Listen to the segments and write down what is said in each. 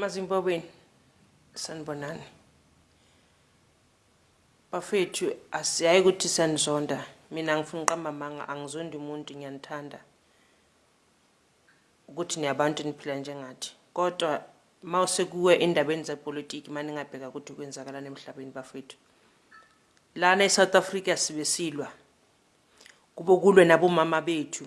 mazimbabweni sanibonani bafethu asiyayi ukuthi sanizonda mina ngifuna uqamba amanga angizondi umuntu ngiyanithanda ukuthi niyabantu niphila njengathi kodwa ma usekuwe endabeni zepolitiki ma ningabheka ukuthi kwenzakalani emhlabeni bafethu lana e-south africa sibe silwa kube kulwe nabomama bethu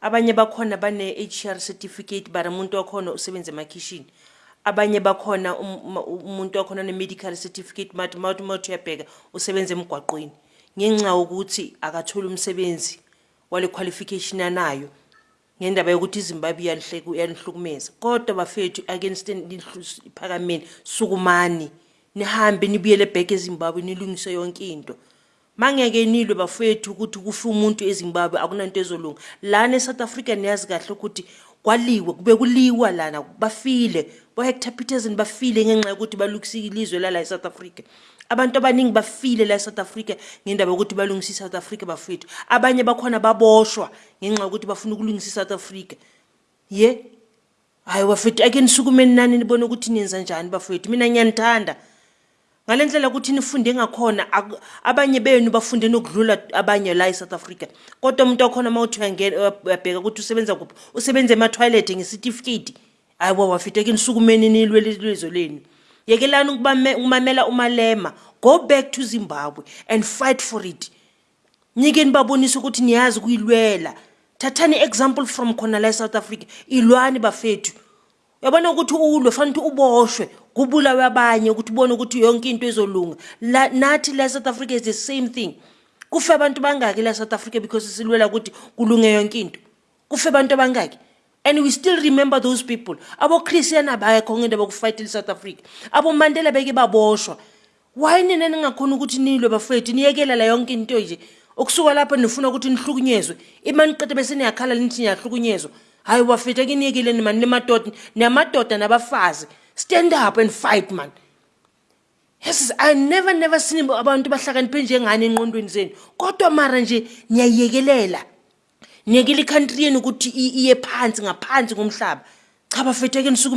Abanye bakhona bane HR certificate but umuntu wakhona usebenza emakhishini. Abanye bakhona um, umuntu wakhona ne medical certificate but mawuthi mawuthi uyabheka usebenza emgwaqweni. Ngenxa ukuthi akatholi umsebenzi wale qualification anayo ngendaba yokuthi iZimbabwe yalihleke yalihlukumeza kodwa bafethu against phakameni sukumani nihambe nibuyele back eZimbabwe nilungise yonke into Mangeke nilwe bafwethu ukuthi kufe umuntu eZimbabwe akunanto ezolunga. Lana eSouth Africa niyazi kahle ukuthi kwaliwe kube kuliwa lana bafile bo Hector Peterson bafile ngenxa yokuthi balukisa ilizwe lala eSouth Africa. Abantu abaningi bafile la eSouth Africa ngendaba yokuthi balungisa iSouth Africa bafwethu. Abanye bakhona baboshwa ngenxa yokuthi bafuna ukulungisa iSouth Africa. Ye Hayi bafethu ake nisukume nani nibone ukuthi nenza njani bafethu mina ngiyanithanda ngale ndlela ukuthi nifunde ngakhona abanye benu bafunde nokudlula abanye la e-south africa kodwa umuntu wakhona uma uthi uyabheka ukuthi usebenza kuphi usebenza emathoyilethi ngesitifiketi hhayi wa wafethu ake nisukumeni nilwele ilizwe lenu yekelani ukumamela umalema go back to zimbabwe and fight for it Ngike nibabonisa ukuthi niyazi kuyilwela. Thathani example from khona la eSouth Africa. Ilwani bafethu. Yabona ukuthi ulwe fanele ukuthi uboshwe kubulawe abanye ukuthi ubone ukuthi yonke into izolunga. La nathi la eSouth Africa is the same thing. Kufe abantu bangaki la eSouth Africa because silwela ukuthi kulunge yonke into. kufe abantu abangaki and we still remember those people abochristian abayakho ngento abakufayitela isouth africa abomandela beke baboshwa why nina ningakhona ukuthi nilwe bafethu niyekelela yonke into nje okusuka lapho nifuna ukuthi nihlukunyezwe ima niqede bese niyakhala nithi niyahlukunyezwa hhayi bafethu akiniyekeleni mani nimadoda niyamadoda nabafazi stand up and fight mani Yes, I never never seen abantu bahlakaniphe njengani enqondweni zenu. Kodwa mara nje niyayekelela. Ngeke likhantriyeni ukuthi iye phansi ngaphansi komhlaba. Cha bafethu ake nisukume.